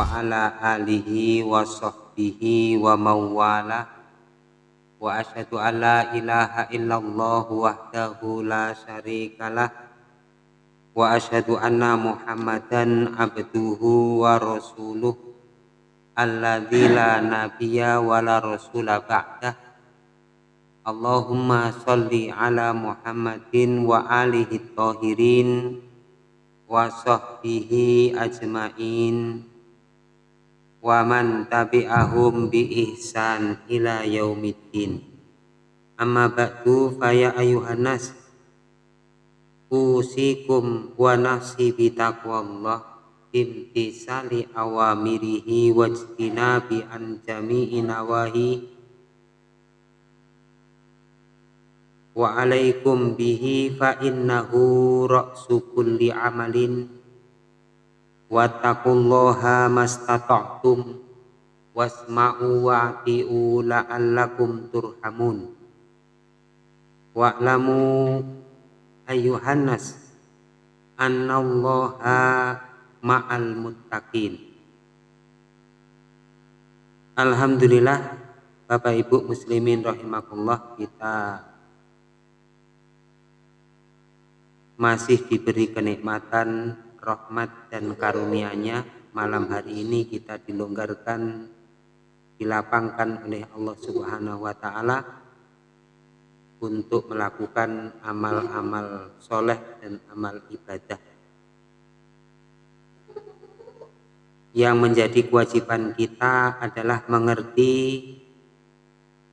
wa ala alihi wa sahbihi wa mawala. Wa asyhadu an la ilaha illallah wahdahu la syarikalah wa asyhadu anna muhammadan abduhu wa rasuluh. Alladzi la nabiyya wa la rasula ba'dah Allahumma salli ala Muhammadin wa alihi tahirin wa sahbihi ajmain wa man tabi'ahum bi ihsan ila yaumiddin. Amma ba'du fa ya ayuhan nas usikum wa nafsi bi taqwallah imtisali awamirihi wajtinabi an jami'i nawahi. Wa alaikum bihi fa innahu ra'su kulli amalin wattaqullaha mastata'tum. Wasma'u wa'ti'u la'allakum turhamun. Wa'lamu ayyuhan nas annallaha ma'al muttaqin. Alhamdulillah Bapak Ibu muslimin rahimakumullah kita masih diberi kenikmatan, rahmat dan karunia-Nya. Malam hari ini kita dilonggarkan, dilapangkan oleh Allah Subhanahu wa taala untuk melakukan amal-amal soleh dan amal ibadah. Yang menjadi kewajiban kita adalah mengerti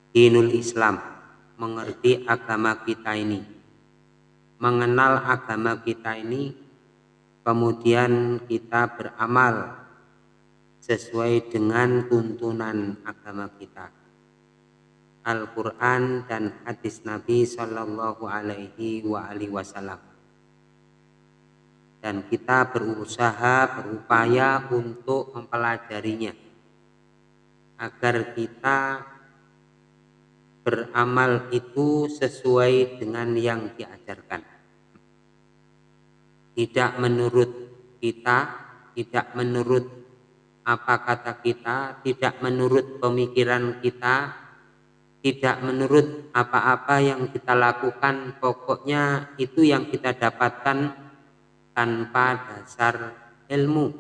dinul Islam, mengerti agama kita ini mengenal agama kita ini kemudian kita beramal sesuai dengan tuntunan agama kita. Al-Quran dan hadis Nabi Shallallahu Alaihi Wasallam. Dan kita berusaha berupaya untuk mempelajarinya. Agar kita beramal itu sesuai dengan yang diajarkan. Tidak menurut kita, tidak menurut apa kata kita, tidak menurut pemikiran kita, tidak menurut apa-apa yang kita lakukan, pokoknya itu yang kita dapatkan tanpa dasar ilmu.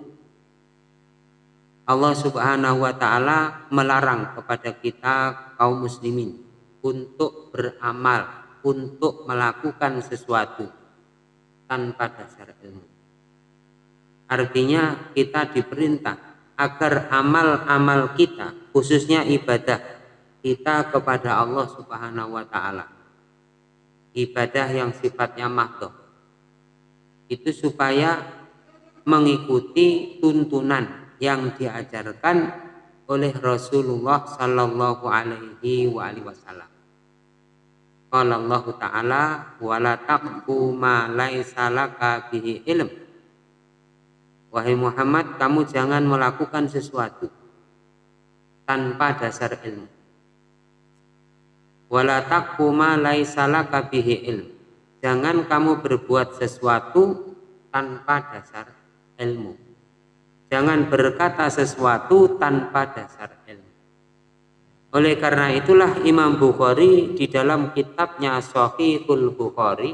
Allah Subhanahu wa taala melarang kepada kita kaum muslimin untuk beramal, untuk melakukan sesuatu tanpa dasar ilmu. Artinya kita diperintah agar amal-amal kita, khususnya ibadah kita kepada Allah Subhanahu wa taala. Ibadah yang sifatnya mahdoh. Itu supaya mengikuti tuntunan yang diajarkan oleh Rasulullah Sallallahu Alaihi Wasallam. Qala Allah Ta'ala wala taqfu ma laisa laka bihi ilm. Wahai Muhammad, kamu jangan melakukan sesuatu tanpa dasar ilmu. Wala taqfu ma laisa laka bihi ilm. Jangan kamu berbuat sesuatu tanpa dasar ilmu. Jangan berkata sesuatu tanpa dasar ilmu. Oleh karena itulah Imam Bukhari di dalam kitabnya Sahihul Bukhari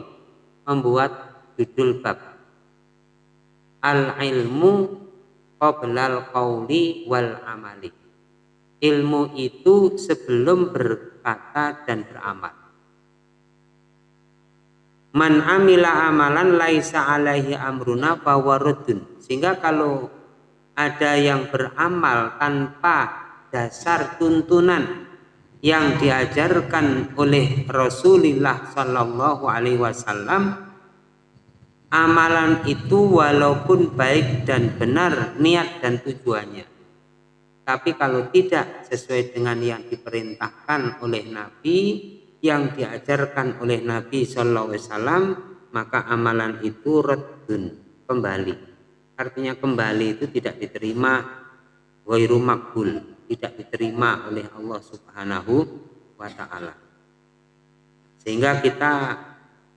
membuat judul bab Al-ilmu qoblal qawli wal amali. Ilmu itu sebelum berkata dan beramal. Man amila amalan laisa alaihi amruna fawarudun. Sehingga kalau ada yang beramal tanpa dasar tuntunan yang diajarkan oleh Rasulullah Shallallahu Alaihi Wasallam amalan itu walaupun baik dan benar niat dan tujuannya. Tapi kalau tidak sesuai dengan yang diperintahkan oleh Nabi yang diajarkan oleh Nabi Shallallahu Alaihi Wasallam maka amalan itu redun kembali. Artinya kembali itu tidak diterima ghairu makbul tidak diterima oleh Allah Subhanahu wa taala sehingga kita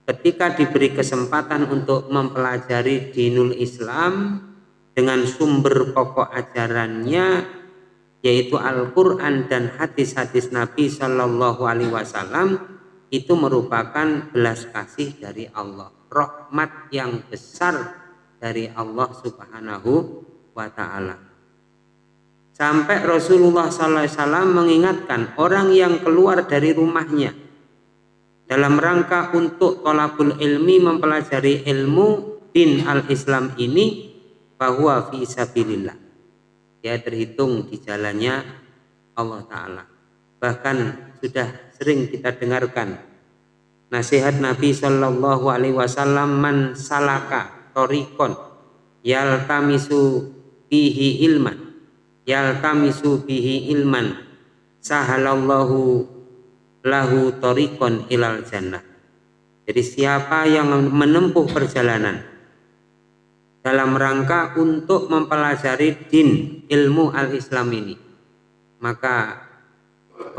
ketika diberi kesempatan untuk mempelajari dinul Islam dengan sumber pokok ajarannya yaitu Al-Quran dan hadis-hadis Nabi Shallallahu Alaihi Wasallam itu merupakan belas kasih dari Allah, rahmat yang besar dari Allah Subhanahu wa Ta'ala. Sampai Rasulullah SAW mengingatkan orang yang keluar dari rumahnya dalam rangka untuk tolabul ilmi mempelajari ilmu din al-Islam ini bahwa fi sabilillah. Ya terhitung di jalannya Allah Ta'ala. Bahkan sudah sering kita dengarkan nasihat Nabi Shallallahu Alaihi Wasallam man salaka torikon yaltamisu bihi ilman yaltamisu bihi ilman. Sahalallahu lahu torikon ilal jannah. Jadi siapa yang menempuh perjalanan dalam rangka untuk mempelajari din ilmu al-Islam ini maka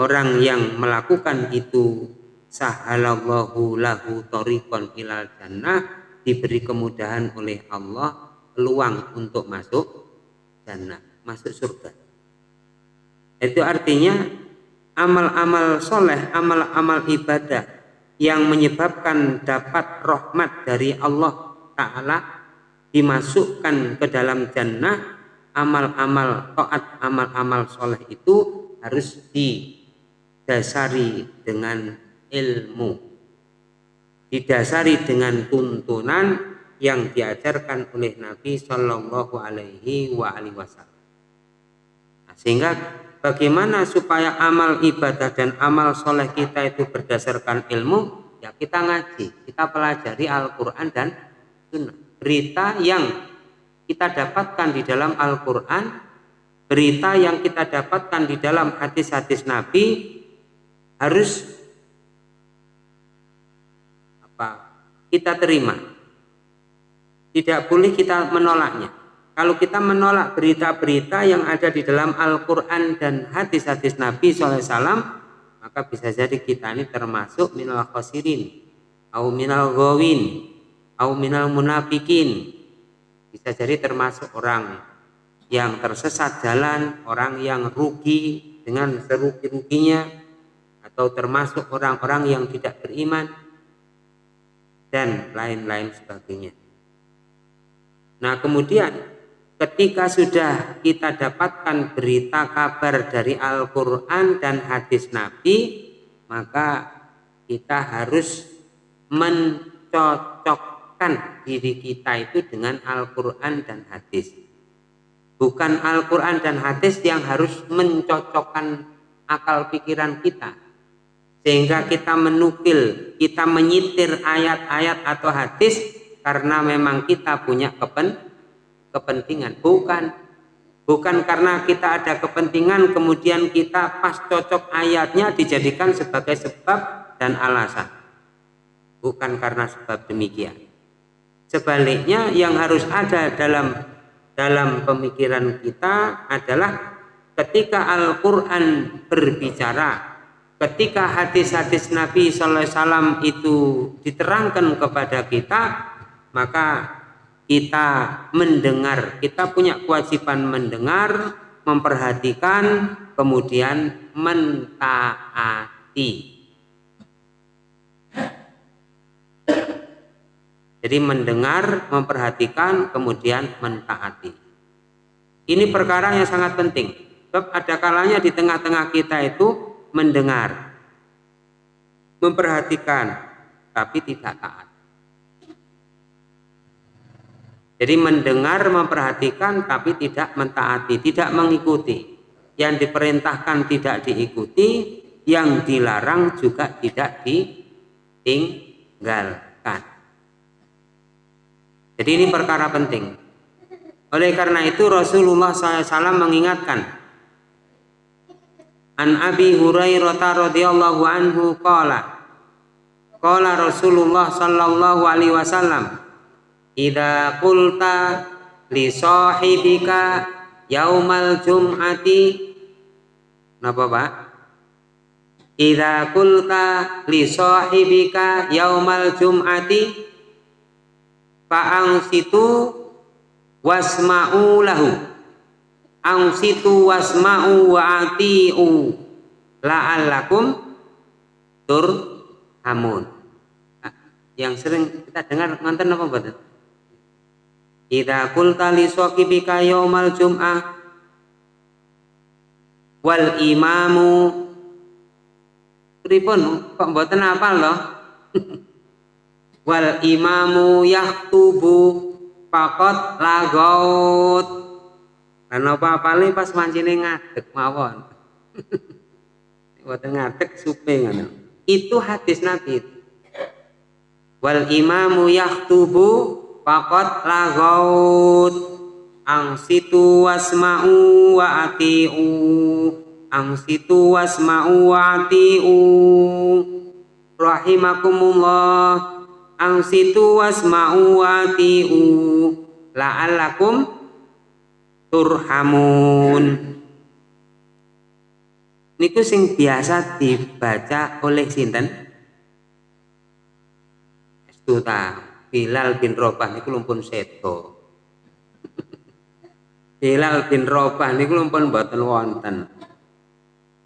orang yang melakukan itu sahalallahu lahu torikon ilal jannah diberi kemudahan oleh Allah peluang untuk masuk jannah masuk surga. Itu artinya amal-amal soleh, amal-amal ibadah yang menyebabkan dapat rahmat dari Allah Ta'ala dimasukkan ke dalam jannah amal-amal taat amal-amal soleh itu harus didasari dengan ilmu didasari dengan tuntunan yang diajarkan oleh Nabi Shallallahu Alaihi Wasallam. Sehingga bagaimana supaya amal ibadah dan amal soleh kita itu berdasarkan ilmu? Ya kita ngaji, kita pelajari Al-Quran dan. Berita yang kita dapatkan di dalam Al-Quran, berita yang kita dapatkan di dalam hadis-hadis Nabi harus apa kita terima. Tidak boleh kita menolaknya. Kalau kita menolak berita-berita yang ada di dalam Al-Quran dan hadis-hadis Nabi SAW, maka bisa jadi kita ini termasuk minal khosirin, au minal gawin, au minal munafikin. Bisa jadi termasuk orang yang tersesat jalan, orang yang rugi dengan serugi-ruginya, atau termasuk orang-orang yang tidak beriman, dan lain-lain sebagainya. Nah kemudian ketika sudah kita dapatkan berita kabar dari Al-Quran dan hadis Nabi maka kita harus mencocokkan diri kita itu dengan Al-Quran dan hadis. Bukan Al-Quran dan hadis yang harus mencocokkan akal pikiran kita. Sehingga kita menukil kita menyitir ayat-ayat atau hadis karena memang kita punya kepentingan kepentingan. Bukan. Bukan karena kita ada kepentingan kemudian kita pas cocok ayatnya dijadikan sebagai sebab dan alasan. Bukan karena sebab demikian. Sebaliknya yang harus ada dalam dalam pemikiran kita adalah ketika Al-Quran berbicara ketika hadis-hadis Nabi SAW itu diterangkan kepada kita maka kita mendengar, kita punya kewajiban mendengar, memperhatikan, kemudian mentaati. Jadi mendengar, memperhatikan, kemudian mentaati. Ini perkara yang sangat penting. Sebab ada kalanya di tengah-tengah kita itu mendengar, memperhatikan, tapi tidak taat. Jadi mendengar, memperhatikan tapi tidak mentaati, tidak mengikuti. Yang diperintahkan tidak diikuti, yang dilarang juga tidak ditinggalkan. Jadi ini perkara penting. Oleh karena itu Rasulullah SAW mengingatkan An Abi Hurairah radhiyallahu anhu qala Qala Rasulullah sallallahu alaihi wasallam Ida qulta li sahibika yaumal jum'ati. Napa Pak? Ida qulta li sahibika yaumal jum'ati. Fa'ang situ wasma'u lahu. Angsitu wasma'u wa ati'u la'allakum turhamun. Nah, yang sering kita dengar ngonten apa betul Idza qulta li saqibika yaumal jum'ah wal imamu. Pripun? Kok mboten apal loh wal imamu yaktubu pakot lagot lan apa apale pas mancine ngadeg mawon? Mboten ngadeg supe ngono. Itu hadis nabi. Wal imamu yaktubu pakot lagot angsitu wasma'u wa ati'u. Angsitu wasma'u wa ati'u. Rahimakumullah. Angsitu wasma'u wati'u la'allakum turhamun. Niku sing biasa dibaca oleh sinten? Estuta Bilal bin Robah niku lumpun seto. Bilal bin Robah niku lumpun mboten wonten.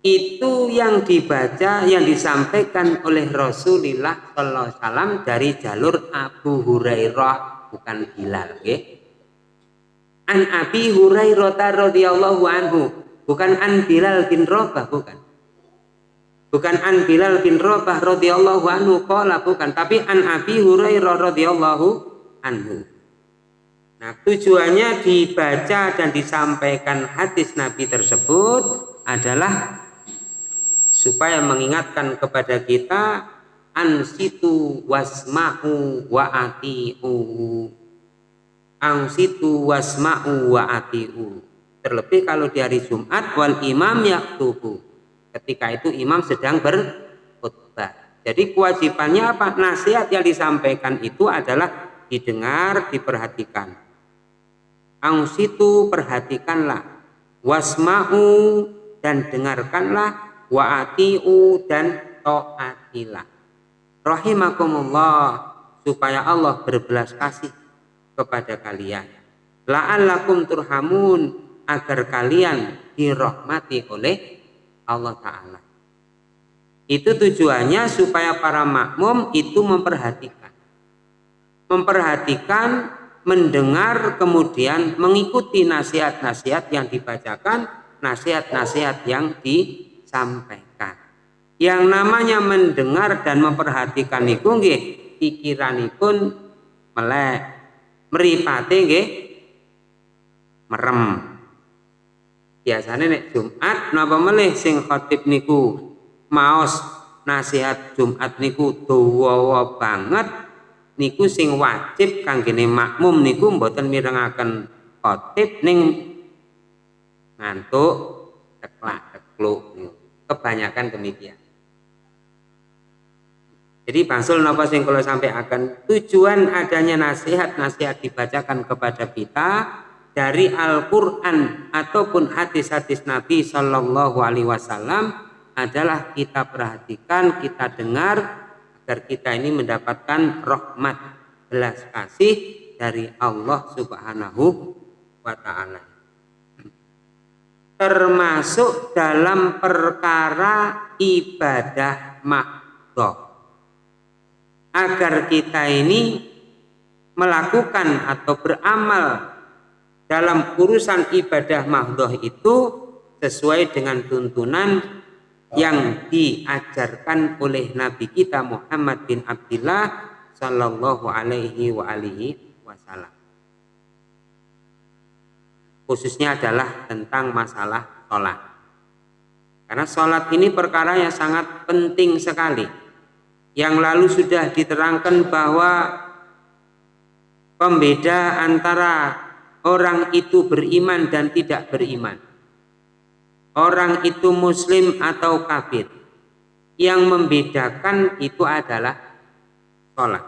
Itu yang dibaca yang disampaikan oleh Rasulullah Sallallahu Wasallam dari jalur Abu Hurairah bukan Bilal an Abi Hurairah radhiyallahu anhu bukan an Bilal bin Rabah bukan bukan an Bilal bin Rabah radhiyallahu anhu qala bukan. Tapi an Abi Hurairah radhiyallahu anhu. Nah, tujuannya dibaca dan disampaikan hadis Nabi tersebut adalah supaya mengingatkan kepada kita ansitu wasma'u wa ati'u. Ansitu wasma'u wa ati'u. Terlebih kalau di hari Jumat wal imam yaktubu ketika itu imam sedang berkhutbah. Jadi kewajibannya apa? Nasihat yang disampaikan itu adalah didengar diperhatikan. Angsitu perhatikanlah. Wasma'u dan dengarkanlah. Wa atiu dan taatilah. Rahimakumullah supaya Allah berbelas kasih kepada kalian. La'allakum turhamun agar kalian dirahmati oleh Allah taala itu tujuannya supaya para makmum itu memperhatikan memperhatikan mendengar kemudian mengikuti nasihat-nasihat yang dibacakan nasihat-nasihat yang di sampaikan. Yang namanya mendengar dan memperhatikan niku nggih pikiranipun melek mripate nggih merem. Biasanya nek Jumat napa melih sing khotib niku? Maos nasihat Jumat niku dawa banget. Niku sing wajib kanggene makmum niku mboten mirengaken khotib ning ngantuk teklak tekluk niku. Kebanyakan demikian. Jadi bangsul napa sing kalau sampai akan tujuan adanya nasihat-nasihat dibacakan kepada kita dari Al-Quran ataupun hadis-hadis Nabi Shallallahu Alaihi Wasallam adalah kita perhatikan, kita dengar agar kita ini mendapatkan rahmat belas kasih dari Allah Subhanahu wa Ta'ala. Termasuk dalam perkara ibadah mahdoh agar kita ini melakukan atau beramal dalam urusan ibadah mahdoh itu sesuai dengan tuntunan yang diajarkan oleh Nabi kita Muhammad bin Abdullah Sallallahu Alaihi wa alihi Wasallam khususnya adalah tentang masalah sholat. Karena sholat ini perkara yang sangat penting sekali. Yang lalu sudah diterangkan bahwa pembeda antara orang itu beriman dan tidak beriman. Orang itu muslim atau kafir. Yang membedakan itu adalah sholat.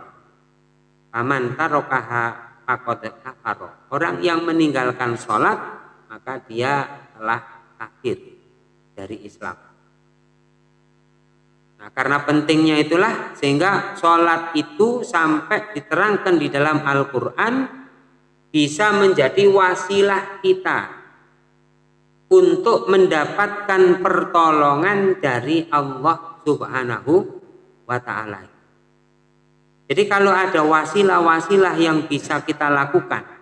Aman tarokaha kafaro. Orang yang meninggalkan sholat maka dia telah kafir dari Islam. Nah, karena pentingnya itulah sehingga sholat itu sampai diterangkan di dalam Al-Quran bisa menjadi wasilah kita untuk mendapatkan pertolongan dari Allah Subhanahu wa taala. Jadi kalau ada wasilah-wasilah yang bisa kita lakukan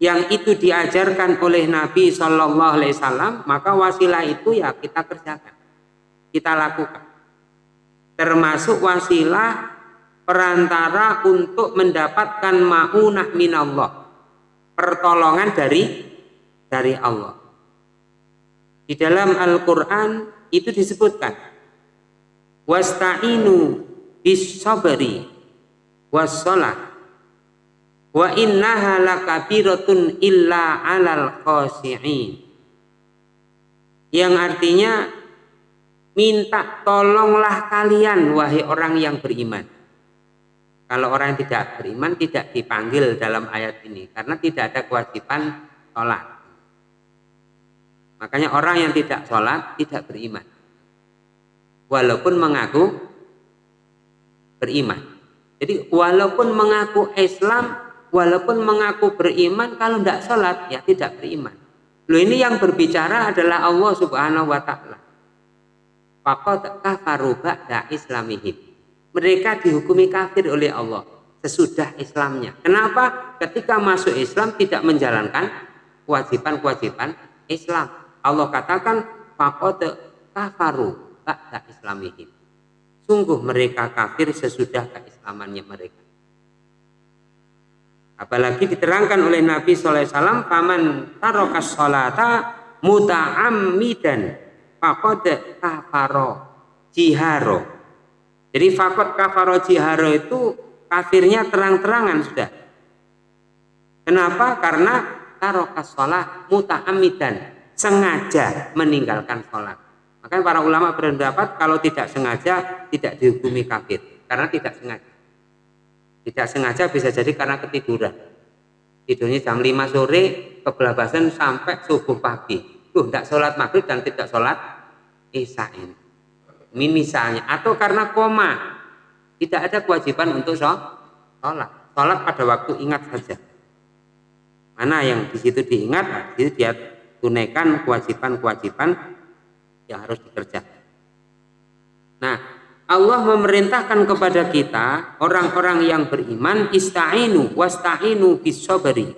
yang itu diajarkan oleh Nabi Shallallahu Alaihi Wasallam, maka wasilah itu ya kita kerjakan, kita lakukan. Termasuk wasilah perantara untuk mendapatkan maunah minallah, pertolongan dari dari Allah. Di dalam Al-Quran itu disebutkan, wasta'inu bis sabri was wa innaha lakabiratun illa alal khasi'in. Yang artinya minta tolonglah kalian wahai orang yang beriman kalau orang yang tidak beriman tidak dipanggil dalam ayat ini. Karena tidak ada kewajiban sholat. Makanya orang yang tidak sholat tidak beriman. Walaupun mengaku beriman. Jadi walaupun mengaku Islam walaupun mengaku beriman kalau tidak sholat ya tidak beriman. Loh ini yang berbicara adalah Allah subhanahu wa ta'ala. Faqad kafaru ba'da islamihim mereka dihukumi kafir oleh Allah. Sesudah Islamnya. Kenapa? Ketika masuk Islam tidak menjalankan kewajiban-kewajiban Islam. Allah katakan faqad kafaru ba'da islamihim. Sungguh mereka kafir sesudah keislamannya mereka. Apalagi diterangkan oleh Nabi SAW, paman tarokas sholata muta'ammidan fakod kafaro jiharo. Jadi fakod kafaro jiharo itu kafirnya terang-terangan sudah. Kenapa? Karena tarokas sholat muta'ammidan sengaja meninggalkan sholat. Makanya para ulama berpendapat kalau tidak sengaja tidak dihukumi kafir karena tidak sengaja. Tidak sengaja bisa jadi karena ketiduran. Tidurnya jam 5 sore, kebelabasan sampai subuh pagi. Tuh, tidak sholat maghrib dan tidak sholat isya. Misalnya. Atau karena koma. Tidak ada kewajiban untuk sholat. Sholat pada waktu ingat saja. Mana yang di situ diingat, nah, di situ dia tunaikan kewajiban-kewajiban yang harus dikerjakan. Nah, Allah memerintahkan kepada kita orang-orang yang beriman ista'inu wasta'inu bisobri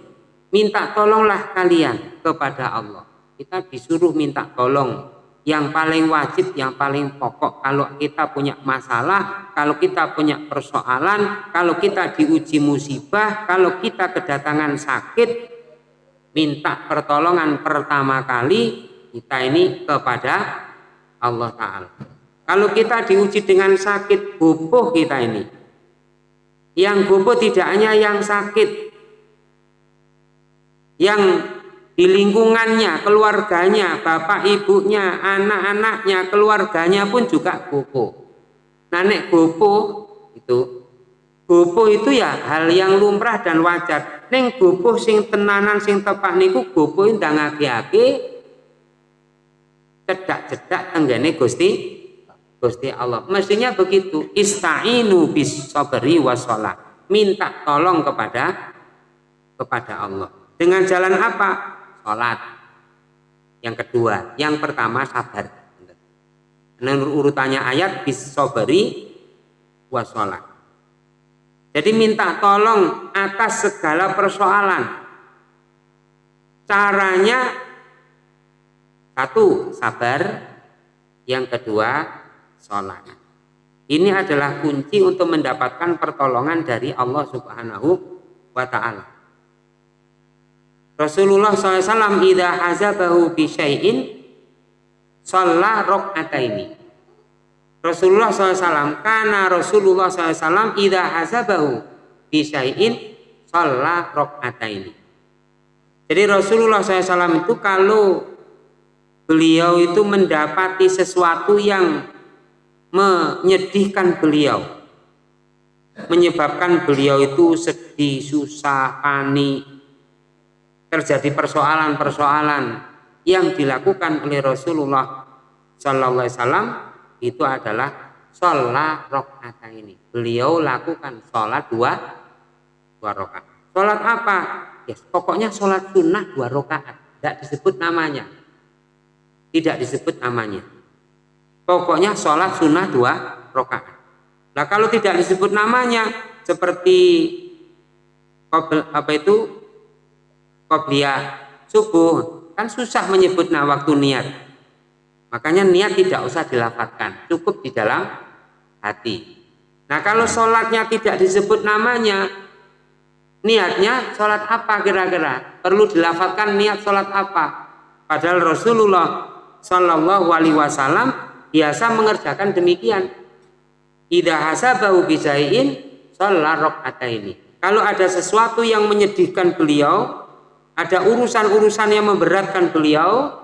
minta tolonglah kalian kepada Allah kita disuruh minta tolong yang paling wajib yang paling pokok kalau kita punya masalah kalau kita punya persoalan kalau kita diuji musibah kalau kita kedatangan sakit minta pertolongan pertama kali kita ini kepada Allah Ta'ala kalau kita diuji dengan sakit bubuh kita ini. Yang bubuh tidak hanya yang sakit. Yang di lingkungannya, keluarganya, bapak ibunya, anak-anaknya, keluarganya pun juga bubuh. Nah, nek bubuh itu bubuh itu ya hal yang lumrah dan wajar. Neng bubuh sing tenanan sing tepak niku bubuh ndang agi-agi cedak-cedak tenggene Gusti Gusti Allah. Mestinya begitu. Ista'inu bis sabri. Minta tolong kepada kepada Allah. Dengan jalan apa? Salat. Yang kedua, yang pertama sabar. Menurut urutannya ayat bis sabri wasolat. Jadi minta tolong atas segala persoalan. Caranya satu sabar, yang kedua sholat. Ini adalah kunci untuk mendapatkan pertolongan dari Allah Subhanahu wa Ta'ala. Rasulullah SAW idha hazabahu bi syai'in sholla rok'ataini. Rasulullah SAW karena Rasulullah SAW idha hazabahu bi syai'in sholla rok'ataini. Jadi Rasulullah SAW itu kalau beliau itu mendapati sesuatu yang menyedihkan beliau menyebabkan beliau itu sedih, susah, panik terjadi persoalan-persoalan yang dilakukan oleh Rasulullah Sallallahu Alaihi Wasallam itu adalah sholat rokaat ini. Beliau lakukan sholat dua dua rokaat sholat apa? Pokoknya sholat sunnah dua rakaat. Tidak disebut namanya. Tidak disebut namanya. Pokoknya sholat sunnah dua rakaat. Nah kalau tidak disebut namanya seperti apa itu qobliyah subuh kan susah menyebut nah waktu niat. Makanya niat tidak usah dilafatkan cukup di dalam hati. Nah kalau sholatnya tidak disebut namanya niatnya sholat apa kira-kira? Perlu dilafatkan niat sholat apa? Padahal Rasulullah Shallallahu Alaihi Wasallam biasa mengerjakan demikian. Ida hasabahu bisain sholat ini kalau ada sesuatu yang menyedihkan beliau ada urusan-urusan yang memberatkan beliau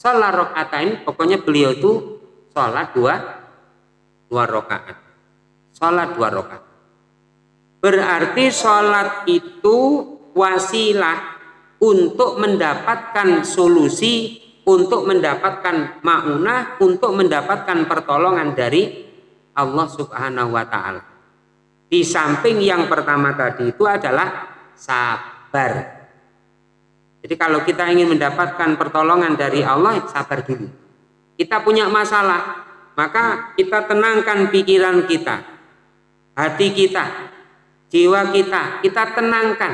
sholat ini pokoknya beliau itu sholat dua dua rakaat sholat dua rakaat Berarti sholat itu wasilah untuk mendapatkan solusi, untuk mendapatkan ma'unah, untuk mendapatkan pertolongan dari Allah subhanahu wa ta'ala. Di samping yang pertama tadi itu adalah sabar. Jadi kalau kita ingin mendapatkan pertolongan dari Allah, sabar dulu. Kita punya masalah, maka kita tenangkan pikiran kita, hati kita, jiwa kita, kita tenangkan.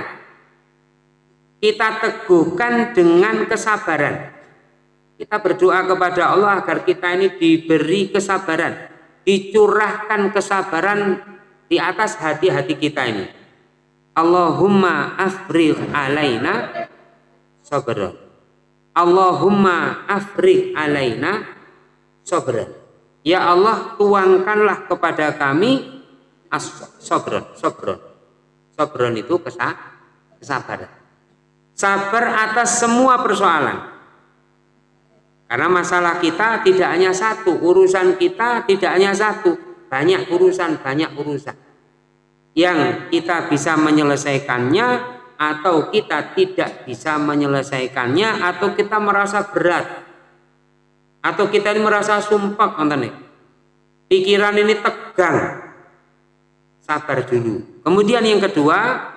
Kita teguhkan dengan kesabaran. Kita berdoa kepada Allah agar kita ini diberi kesabaran, dicurahkan kesabaran di atas hati-hati kita ini. Allahumma afrigh alaina sabran. Allahumma afrigh alaina. Ya Allah, tuangkanlah kepada kami as-sabron, sabron. Sabron itu kesabaran. Sabar atas semua persoalan. Karena masalah kita tidak hanya satu, urusan kita tidak hanya satu, banyak urusan, banyak urusan. Yang kita bisa menyelesaikannya atau kita tidak bisa menyelesaikannya atau kita merasa berat atau kita ini merasa sumpah pikiran ini tegang sabar dulu. Kemudian yang kedua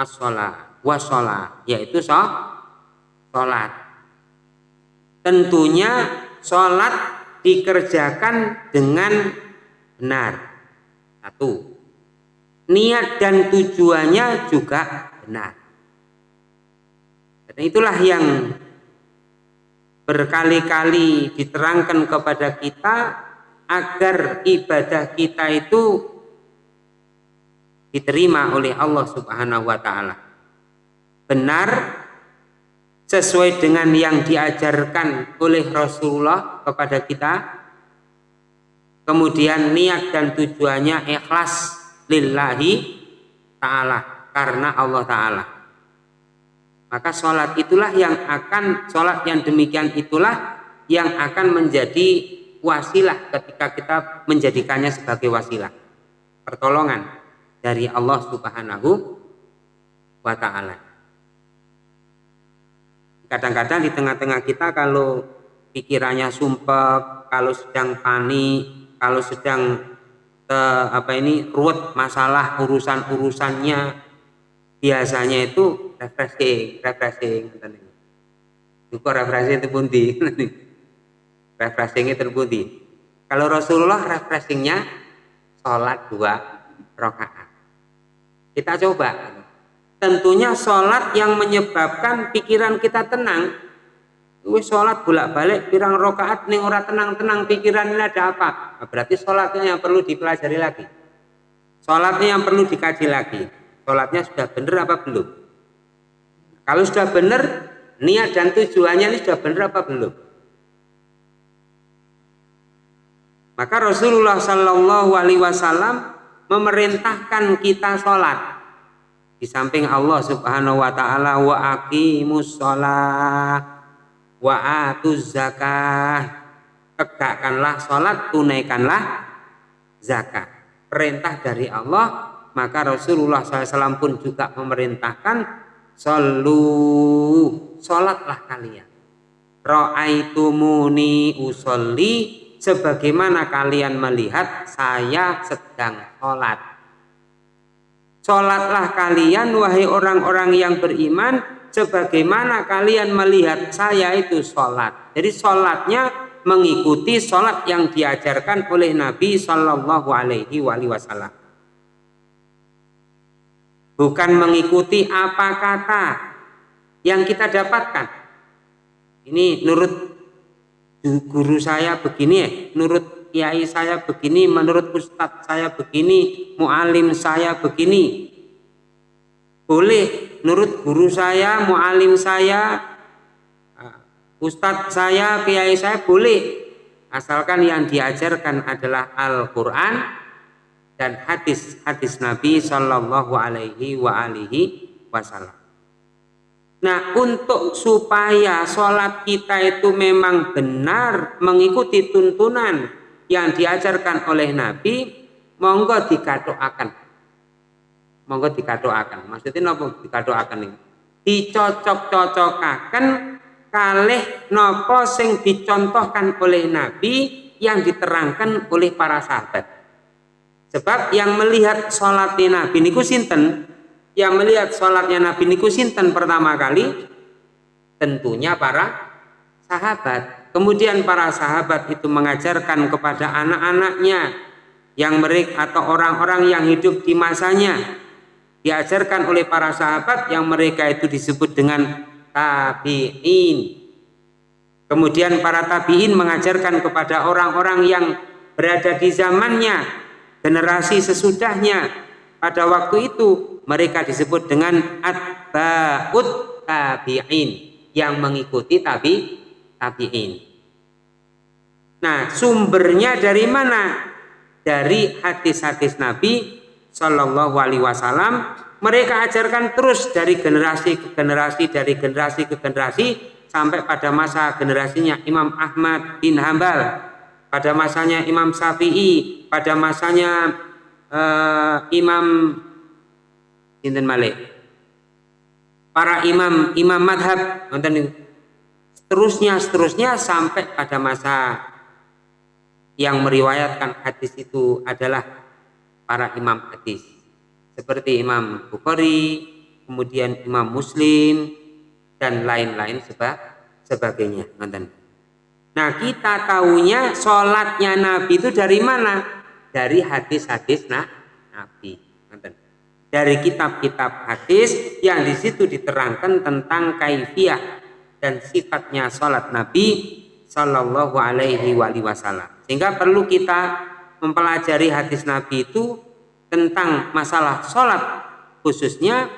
as-sholat wasolat yaitu sholat. Tentunya sholat dikerjakan dengan benar. Satu. Niat dan tujuannya juga benar. Dan itulah yang berkali-kali diterangkan kepada kita agar ibadah kita itu diterima oleh Allah Subhanahu wa taala. Benar sesuai dengan yang diajarkan oleh Rasulullah kepada kita. Kemudian niat dan tujuannya ikhlas lillahi taala karena Allah taala. Maka sholat itulah yang akan sholat yang demikian itulah yang akan menjadi wasilah ketika kita menjadikannya sebagai wasilah pertolongan dari Allah Subhanahu wa taala. Kadang-kadang di tengah-tengah kita kalau pikirannya sumpah, kalau sedang panik, kalau sedang eh, apa ini ruwet masalah urusan-urusannya biasanya itu refreshing, refreshing Itu refreshing itu pundi. refreshing itu pundi. Kalau Rasulullah refreshingnya sholat dua rakaat. Kita coba. Tentunya sholat yang menyebabkan pikiran kita tenang. Wih sholat bolak-balik pirang rokaat nih orang tenang-tenang pikiran ini ada apa? Nah, berarti sholatnya yang perlu dipelajari lagi. Sholatnya yang perlu dikaji lagi. Sholatnya sudah benar apa belum? Kalau sudah benar, niat dan tujuannya ini sudah benar apa belum? Maka Rasulullah Shallallahu Alaihi Wasallam memerintahkan kita sholat di samping Allah subhanahu wa ta'ala wa aqimus sholat wa atuz zakah tegakkanlah sholat tunaikanlah zakat perintah dari Allah maka Rasulullah SAW pun juga memerintahkan solu sholatlah kalian ra'aitumuni usolli sebagaimana kalian melihat saya sedang sholat Sholatlah kalian wahai orang-orang yang beriman sebagaimana kalian melihat saya itu sholat. Jadi sholatnya mengikuti sholat yang diajarkan oleh Nabi Shallallahu Alaihi Wasallam. Bukan mengikuti apa kata yang kita dapatkan. Ini menurut guru saya begini ya, menurut kiai saya begini, menurut ustadz saya begini, mualim saya begini. Boleh menurut guru saya, mualim saya, ah, ustadz saya, kiai saya boleh. Asalkan yang diajarkan adalah Al-Quran dan hadis-hadis Nabi Shallallahu Alaihi wa alihi Wasallam. Nah, untuk supaya sholat kita itu memang benar mengikuti tuntunan yang diajarkan oleh Nabi monggo dikatoakan. Monggo dikatoakan. Maksudnya nopo dikatoakan ini? Dicocok-cocokaken kalih nopo sing dicontohkan oleh Nabi yang diterangkan oleh para sahabat sebab yang melihat sholatnya Nabi niku sinten? Yang melihat sholatnya Nabi niku sinten pertama kali? Tentunya para sahabat. Kemudian para sahabat itu mengajarkan kepada anak-anaknya yang mereka atau orang-orang yang hidup di masanya. Diajarkan oleh para sahabat yang mereka itu disebut dengan tabi'in. Kemudian para tabi'in mengajarkan kepada orang-orang yang berada di zamannya, generasi sesudahnya. Pada waktu itu mereka disebut dengan atba'ut tabi'in yang mengikuti tabi tabi'in. Nah, sumbernya dari mana? Dari hadis-hadis Nabi Shallallahu Alaihi Wasallam. Mereka ajarkan terus dari generasi ke generasi, dari generasi ke generasi, sampai pada masa generasinya Imam Ahmad bin Hambal, pada masanya Imam Syafi'i, pada masanya uh, Imam Sinten Malik, para imam imam madhab, seterusnya seterusnya sampai pada masa yang meriwayatkan hadis itu adalah para imam hadis. Seperti Imam Bukhari, kemudian Imam Muslim dan lain-lain seba sebagainya. Nah kita tahunya sholatnya Nabi itu dari mana? Dari hadis-hadis nah, Nabi. Dari kitab-kitab hadis yang di situ diterangkan tentang kaifiah dan sifatnya sholat Nabi Shallallahu Alaihi Wasallam. Sehingga perlu kita mempelajari hadis Nabi itu tentang masalah sholat khususnya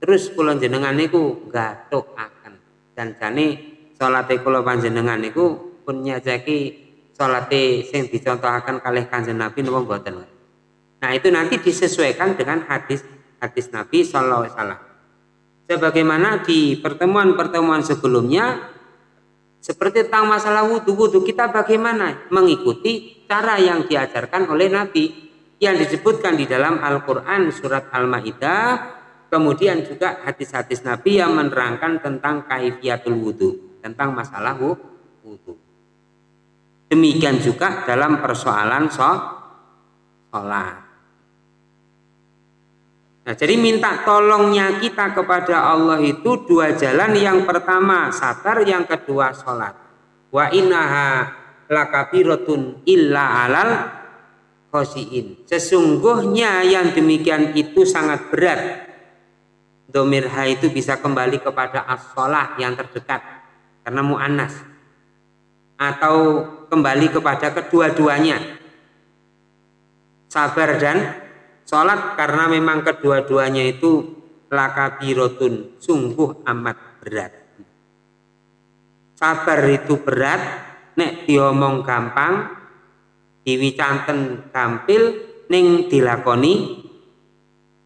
terus kulon jenengan niku gatuk akan dan jane sholat kula panjenengan niku pun nyajaki sholat sing dicontohaken kalih kanjeng Nabi napa mboten. Nah, itu nanti disesuaikan dengan hadis hadis Nabi sallallahu alaihi wasallam. Sebagaimana di pertemuan-pertemuan sebelumnya seperti tentang masalah wudhu, wudhu kita bagaimana? Mengikuti cara yang diajarkan oleh Nabi yang disebutkan di dalam Al-Quran surat Al-Ma'idah kemudian juga hadis-hadis Nabi yang menerangkan tentang kaifiatul wudhu tentang masalah wudhu demikian juga dalam persoalan sholat Nah, jadi minta tolongnya kita kepada Allah itu dua jalan. Yang pertama sabar, yang kedua sholat. Wa innaha lakabiratun illa alal khosiin. Sesungguhnya yang demikian itu sangat berat. Domirha itu bisa kembali kepada as yang terdekat karena mu'annas atau kembali kepada kedua-duanya sabar dan Sholat karena memang kedua-duanya itu lakabirotun, sungguh amat berat. Sabar itu berat, nek diomong gampang, diwicanten gampil, ning dilakoni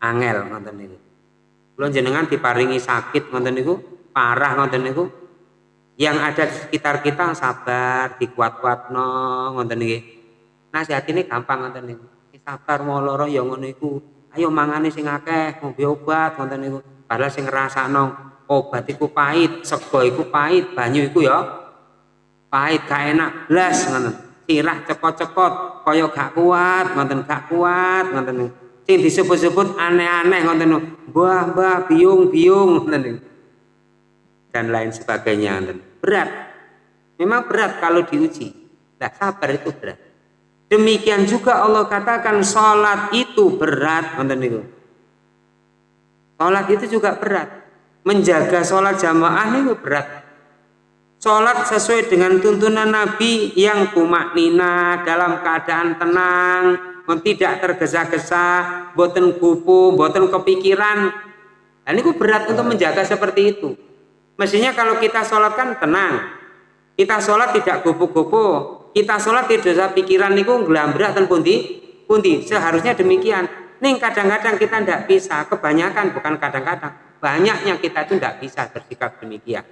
angel ngoten niku. Kula jenengan diparingi sakit ngoten niku, parah ngoten niku. Yang ada di sekitar kita sabar, dikuat-kuatno ngoten niki. Nasihatine gampang ngoten niku sabar mau loro ya ngono iku. Ayo mangane sing akeh ngombe obat ngoten niku. Padahal sing ngrasakno obat iku pahit sego iku pahit banyu iku ya pahit gak enak blas ngoten. Sirah cepot-cepot kaya gak kuat ngoten gak kuat ngoten sing disebut-sebut aneh-aneh ngoten mbah mbah biung biung ngoten dan lain sebagainya ngoten berat. Memang berat kalau diuji. Nah sabar itu berat. Demikian juga Allah katakan sholat itu berat. Ngoten niku sholat itu juga berat. Menjaga sholat jamaah itu berat. Sholat sesuai dengan tuntunan Nabi yang kumak nina dalam keadaan tenang tidak tergesa-gesa boten kupu boten kepikiran. Dan itu berat untuk menjaga seperti itu mestinya kalau kita sholat kan tenang. Kita sholat tidak kupu-kupu kita sholat tidak usah pikiran itu gelambrak dan pundi? Pundi? Seharusnya demikian. Nih kadang-kadang kita tidak bisa kebanyakan bukan kadang-kadang. Banyaknya kita itu tidak bisa bersikap demikian.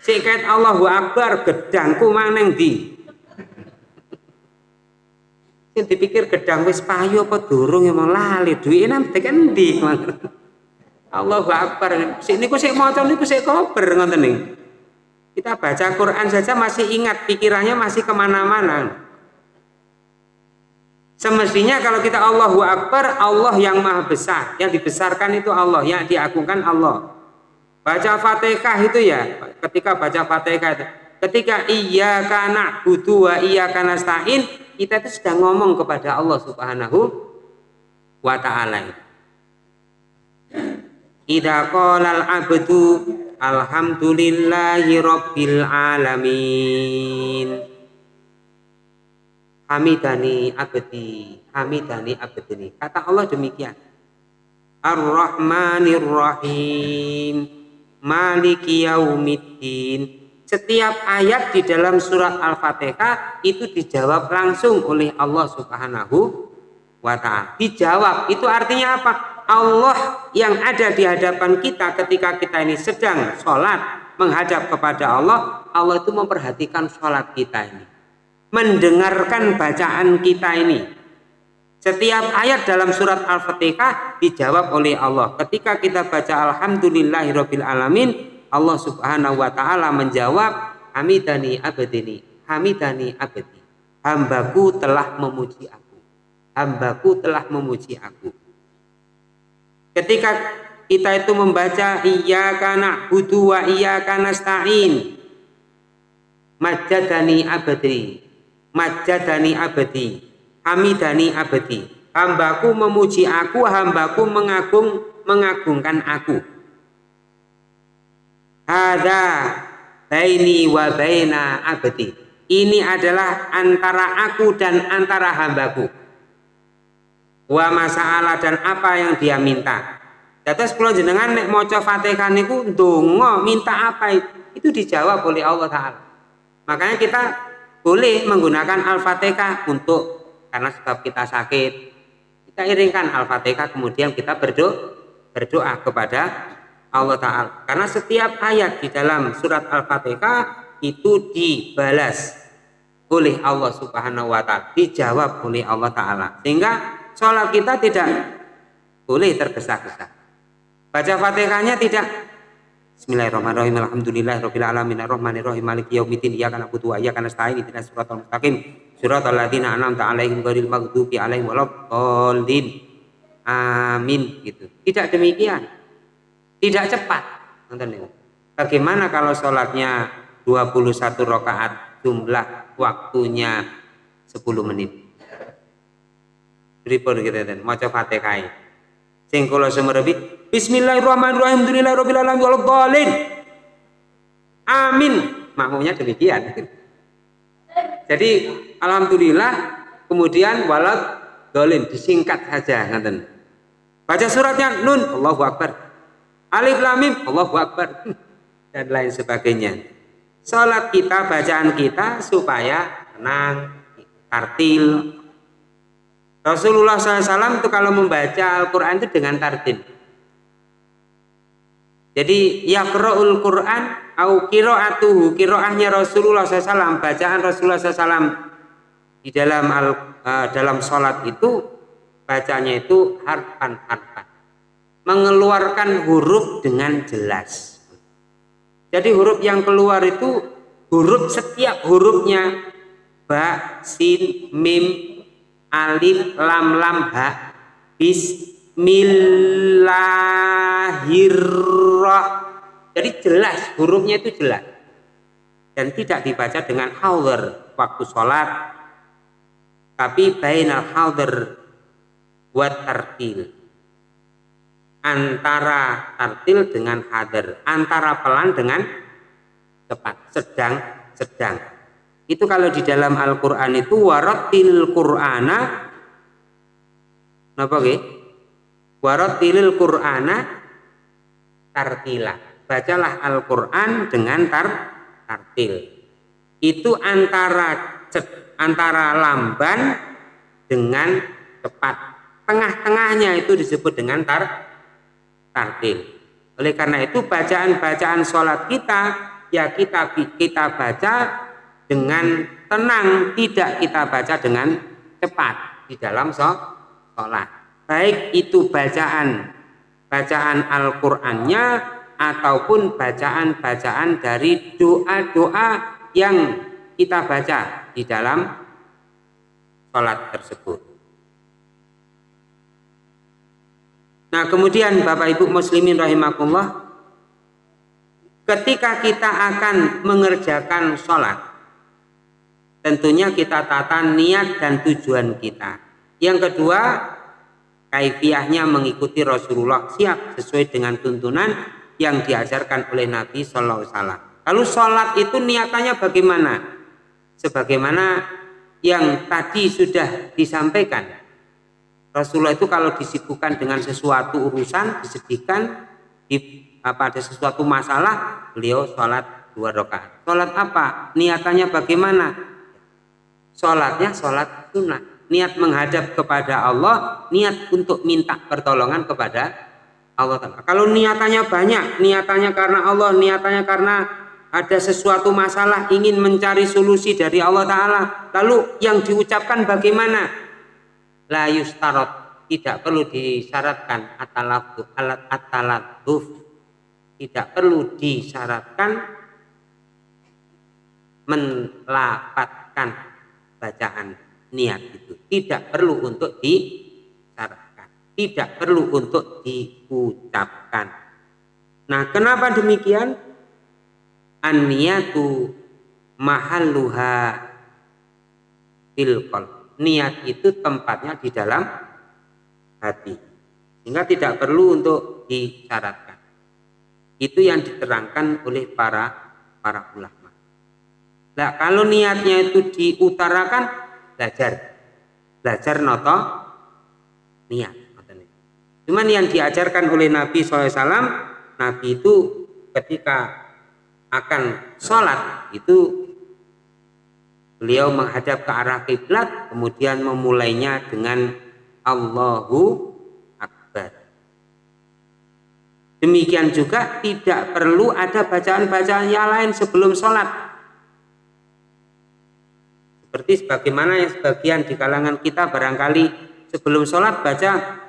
Sikat Allahu Akbar gedangku maneng di. Sing dipikir gedang wis payu apa durung emang lali? Duwike nang tekan ndi Allahu Akbar. Sik niku sik maca niku sik kober ngoten nih. Kita baca Quran saja masih ingat pikirannya masih ke mana-mana. Semestinya kalau kita Allahu Akbar, Allah yang maha besar. Yang dibesarkan itu Allah, yang diagungkan Allah. Baca Fatihah itu ya, ketika baca Fatihah itu, ketika iya kana butuh wa iya kana stain, kita itu sedang ngomong kepada Allah Subhanahu wa taala. Idza qala al-'abdu alhamdulillahi rabbil alamin. Hamidani abdi, hamidani abdi. Kata Allah demikian. Ar-Rahmanir Rahim maliki yaumiddin setiap ayat di dalam surat Al-Fatihah itu dijawab langsung oleh Allah Subhanahu wa taala. Dijawab itu artinya apa? Allah yang ada di hadapan kita ketika kita ini sedang sholat menghadap kepada Allah, Allah itu memperhatikan sholat kita ini. Mendengarkan bacaan kita ini, setiap ayat dalam surat Al-Fatihah dijawab oleh Allah. Ketika kita baca Alhamdulillahirabbil alamin, Allah Subhanahu wa taala menjawab Hamidani abadini, Hamidani abadi. Hambaku telah memuji aku. Hambaku telah memuji aku. Ketika kita itu membaca iyyaka na'budu wa iyyaka nasta'in. Majadani abadi. Majadani abadi Hamidani abadi. Hambaku memuji aku, hambaku mengagung mengagungkan aku. Ada baini wa baina abadi. Ini adalah antara aku dan antara hambaku. Wa masalah dan apa yang dia minta. Dados kula jenengan nek maca Fatihah niku ndonga minta apa itu, itu dijawab oleh Allah taala. Makanya kita boleh menggunakan Al-Fatihah untuk karena sebab kita sakit kita iringkan Al-Fatihah kemudian kita berdoa berdoa kepada Allah Ta'ala karena setiap ayat di dalam surat Al-Fatihah itu dibalas oleh Allah Subhanahu wa taala, dijawab oleh Allah taala. Sehingga sholat kita tidak boleh tergesa-gesa. Baca Fatihahnya tidak Bismillahirrahmanirrahim. Alhamdulillahirabbil alamin arrahmanirrahim maliki yaumiddin iyyaka na'budu wa iyyaka nasta'in ihdinas siratal mustaqim Siratal ladzina an'amta 'alaihim ghairil maghdubi 'alaihim waladdallin. Amin gitu. Tidak demikian. Tidak cepat. Bagaimana kalau sholatnya 21 rakaat jumlah waktunya 10 menit. Pripun gitu dan maca Fatihah. Sing kula semerebi Bismillahirrahmanirrahim Alhamdulillahirabbil alamin waladdallin. Amin. Makmumnya demikian. Jadi alhamdulillah kemudian walad disingkat saja ngaten. Baca suratnya nun Allahu Akbar. Alif lam mim Allahu Akbar dan lain sebagainya. Salat kita, bacaan kita supaya tenang, tartil. Rasulullah SAW itu kalau membaca Al-Quran itu dengan tartil. Jadi yaqra'ul Quran au qira'atuhu qira'ahnya Rasulullah SAW bacaan Rasulullah SAW di dalam al, uh, dalam sholat itu bacanya itu harfan harfan mengeluarkan huruf dengan jelas. Jadi huruf yang keluar itu huruf setiap hurufnya ba, sin, mim, alif, lam, lam, ha, bis, Bismillahirrahmanirrahim. Jadi jelas, hurufnya itu jelas. Dan tidak dibaca dengan hauler waktu sholat. Tapi bainal hauler buat tartil. Antara tartil dengan hadir. Antara pelan dengan cepat. Sedang, sedang. Itu kalau di dalam Al-Quran itu waratil Qur'ana Napa nggih? Waratilil Qur'ana tartila. Bacalah Al-Qur'an dengan tar tartil. Itu antara antara lamban dengan cepat. Tengah-tengahnya itu disebut dengan tar tartil. Oleh karena itu bacaan-bacaan sholat kita ya kita kita baca dengan tenang, tidak kita baca dengan cepat di dalam sholat. Baik itu bacaan bacaan Al-Qur'annya ataupun bacaan-bacaan dari doa-doa yang kita baca di dalam sholat tersebut. Nah kemudian Bapak Ibu Muslimin rahimahullah ketika kita akan mengerjakan sholat tentunya kita tata niat dan tujuan kita. Yang kedua, kaifiahnya mengikuti Rasulullah siap sesuai dengan tuntunan yang diajarkan oleh Nabi Shallallahu Alaihi Wasallam. Lalu sholat itu niatannya bagaimana? Sebagaimana yang tadi sudah disampaikan. Rasulullah itu kalau disibukkan dengan sesuatu urusan, disedihkan, di, apa ada sesuatu masalah, beliau sholat dua rakaat. Sholat apa? Niatannya bagaimana? Sholatnya sholat sunnah. Niat menghadap kepada Allah, niat untuk minta pertolongan kepada Allah. Kalau niatannya banyak, niatannya karena Allah, niatannya karena ada sesuatu masalah ingin mencari solusi dari Allah Ta'ala. Lalu yang diucapkan bagaimana? La yustarot. Tidak perlu disyaratkan atalatu alat atalatuf. Tidak perlu disyaratkan melapatkan bacaan niat itu. Tidak perlu untuk disyaratkan tidak perlu untuk diucapkan. Nah kenapa demikian? An-niyatu mahalluha fil niat itu tempatnya di dalam hati. Sehingga tidak perlu untuk disyaratkan. Itu yang diterangkan oleh para para ulama Nah, kalau niatnya itu diutarakan, belajar. Belajar noto niat. Cuman yang diajarkan oleh Nabi SAW, Nabi itu ketika akan sholat itu beliau menghadap ke arah kiblat, kemudian memulainya dengan Allahu Akbar. Demikian juga tidak perlu ada bacaan-bacaan yang lain sebelum sholat seperti sebagaimana yang sebagian di kalangan kita barangkali sebelum sholat baca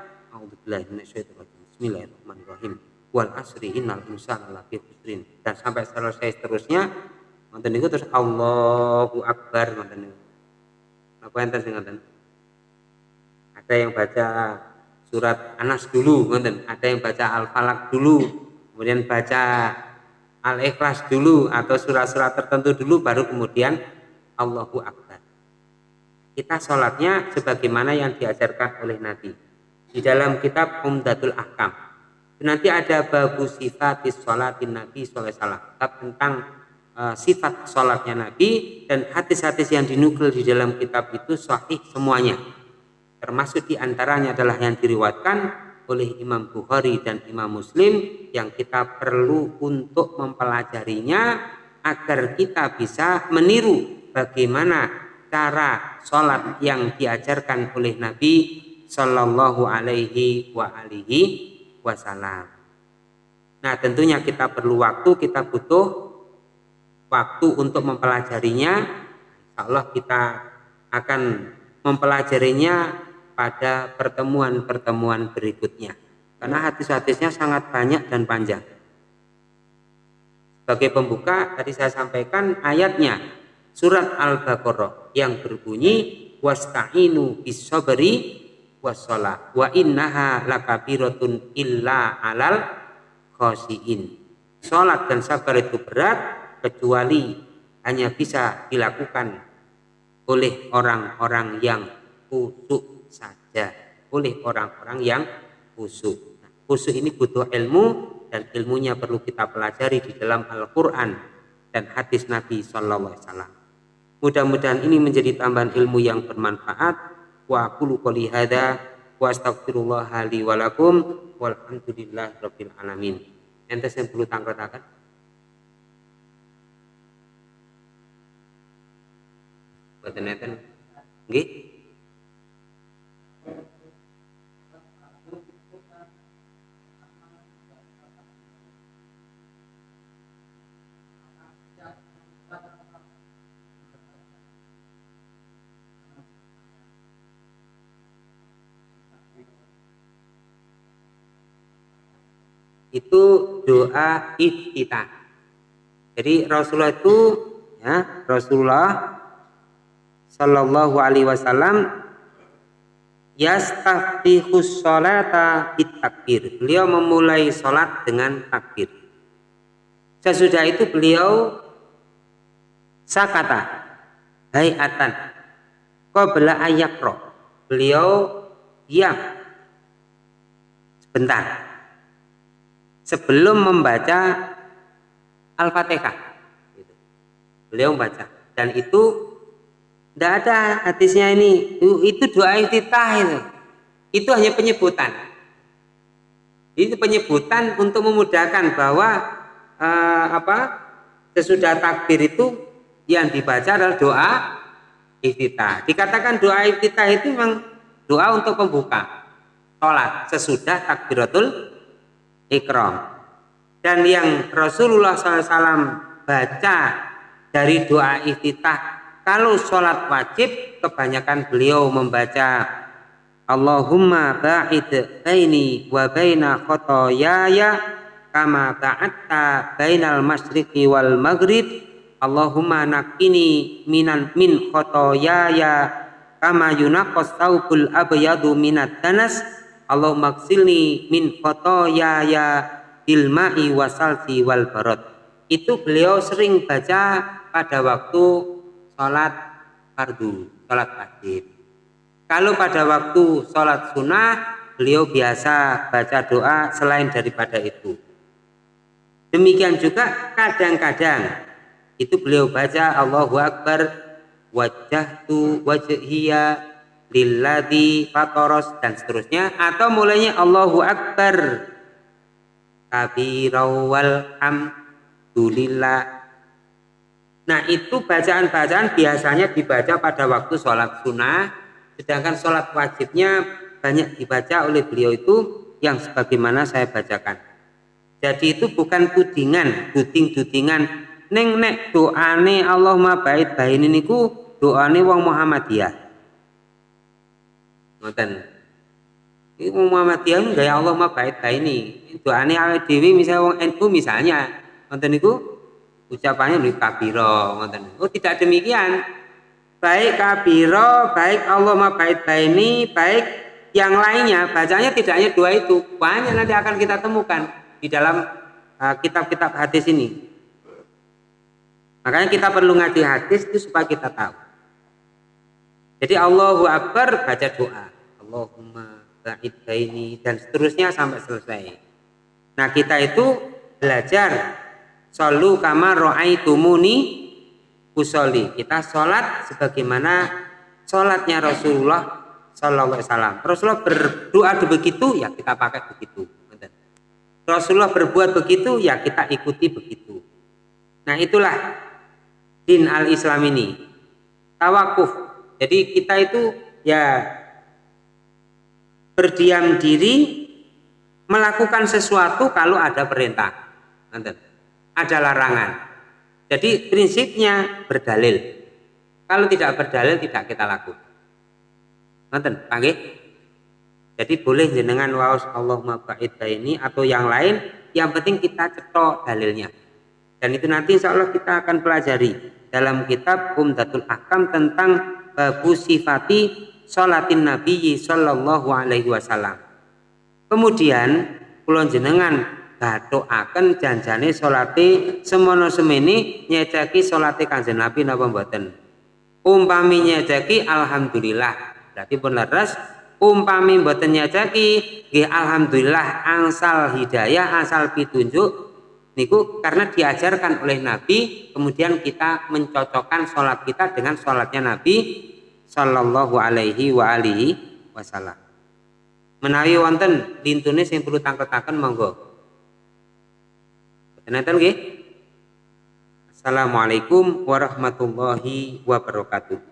Bismillahirrahmanirrahim wal asri innal insana lafi khusrin. Dan sampai selesai seterusnya nonton itu terus Allahu Akbar nonton itu apa yang sing nonton ada yang baca surat Anas dulu nonton ada yang baca Al-Falaq dulu kemudian baca Al-Ikhlas dulu atau surat-surat tertentu dulu baru kemudian Allahu Akbar kita sholatnya sebagaimana yang diajarkan oleh Nabi. Di dalam kitab Umdatul Ahkam. Nanti ada babu sifat sholatin Nabi SAW tentang uh, sifat sholatnya Nabi dan hadis-hadis yang dinukil di dalam kitab itu sahih semuanya. Termasuk di antaranya adalah yang diriwatkan oleh Imam Bukhari dan Imam Muslim yang kita perlu untuk mempelajarinya agar kita bisa meniru bagaimana cara sholat yang diajarkan oleh Nabi Shallallahu Alaihi wa alihi Wasallam. Nah tentunya kita perlu waktu, kita butuh waktu untuk mempelajarinya. Insya Allah kita akan mempelajarinya pada pertemuan-pertemuan berikutnya. Karena hadis-hadisnya sangat banyak dan panjang. Sebagai pembuka tadi saya sampaikan ayatnya surat Al-Baqarah yang berbunyi wasta'inu bisabri wassalah wa innaha lakabiratun illa alal khosiin Sholat dan sabar itu berat kecuali hanya bisa dilakukan oleh orang-orang yang khusyuk saja, oleh orang-orang yang khusyuk. Nah, ini butuh ilmu dan ilmunya perlu kita pelajari di dalam Al-Quran dan hadis Nabi Sallallahu Alaihi Wasallam. Mudah-mudahan ini menjadi tambahan ilmu yang bermanfaat. Wa aqulu qouli hadza wa astaghfirullah li wa lakum walhamdulillahi rabbil alamin. Ente sing perlu tangkretaken boten enten? Nggih itu doa iftitah. Jadi Rasulullah itu ya Rasulullah Shallallahu Alaihi Wasallam yastaftihus sholata takbir. Beliau memulai sholat dengan takbir. Sesudah itu beliau sakata hayatan qabla ayakro. Beliau diam sebentar sebelum membaca Al-Fatihah. Gitu. Beliau membaca dan itu tidak ada hadisnya ini. Itu doa iftitah itu. Itu hanya penyebutan. Itu penyebutan untuk memudahkan bahwa eh, apa sesudah takbir itu yang dibaca adalah doa iftitah. Dikatakan doa iftitah itu memang doa untuk pembuka sholat sesudah takbiratul ikram. Dan yang Rasulullah SAW baca dari doa iftitah kalau sholat wajib kebanyakan beliau membaca Allahumma ba'id baini wa baina khotoyaya kama ba'atta bainal masyriqi wal maghrib Allahumma nakini minan min khotoyaya kama yunaqas saubul abyadu minat danas Allah maksilni min ya ya ilma'i wasalti wal barot itu beliau sering baca pada waktu sholat fardu sholat wajib kalau pada waktu sholat sunnah beliau biasa baca doa selain daripada itu. Demikian juga kadang-kadang itu beliau baca Allahu Akbar wajah tu wajhiya lilladzi fatoros dan seterusnya atau mulainya Allahu Akbar. Kabirawal hamdulillah. Nah itu bacaan-bacaan biasanya dibaca pada waktu sholat sunnah sedangkan sholat wajibnya banyak dibaca oleh beliau itu yang sebagaimana saya bacakan. Jadi itu bukan tudingan duding-dudingan neng nek doane Allah ma bait bain niku doane wong Muhammadiyah ngoten. Ini Muhammadiyah gaya Allah mah baik baik ini. Doane awake dhewe misalnya wong NU misalnya ngoten niku ucapannya di kabiro ngoten. Oh tidak demikian. Baik kabiro baik Allah mah baik baik ini baik yang lainnya. Bacanya tidak hanya dua itu banyak nanti akan kita temukan di dalam uh, kitab-kitab uh, hadis ini. Makanya kita perlu ngaji hadis itu supaya kita tahu jadi Allahu Akbar baca doa Allahumma ba'id baini dan seterusnya sampai selesai. Nah, kita itu belajar solu kamar ro'aitumuni usoli. Kita sholat sebagaimana sholatnya Rasulullah Sallallahu Alaihi Wasallam. Rasulullah berdoa begitu, ya kita pakai begitu. Rasulullah berbuat begitu, ya kita ikuti begitu. Nah itulah din al-Islam ini. Tawakuf. Jadi kita itu ya berdiam diri melakukan sesuatu kalau ada perintah. Ada larangan. Jadi prinsipnya berdalil. Kalau tidak berdalil tidak kita lakukan. Nanti, panggil. Jadi boleh jenengan waos Allahumma ba'id ini atau yang lain yang penting kita cetok dalilnya. Dan itu nanti insya Allah kita akan pelajari dalam kitab Umdatul Ahkam tentang babu sifati salatin Nabi sallallahu alaihi wasallam. Kemudian kula jenengan gathukaken janjane salate semono semene nyeceki salate Kanjeng Nabi napa mboten? Umpami nyeceki alhamdulillah. Berarti pun leres umpami mboten nggih alhamdulillah angsal hidayah asal pitunjuk niku karena diajarkan oleh Nabi kemudian kita mencocokkan sholat kita dengan sholatnya Nabi Sallallahu alaihi wa alihi wasallam. Menawi wonten lintune sing perlu tangketaken monggo. Nenten nggih? Assalamualaikum warahmatullahi wabarakatuh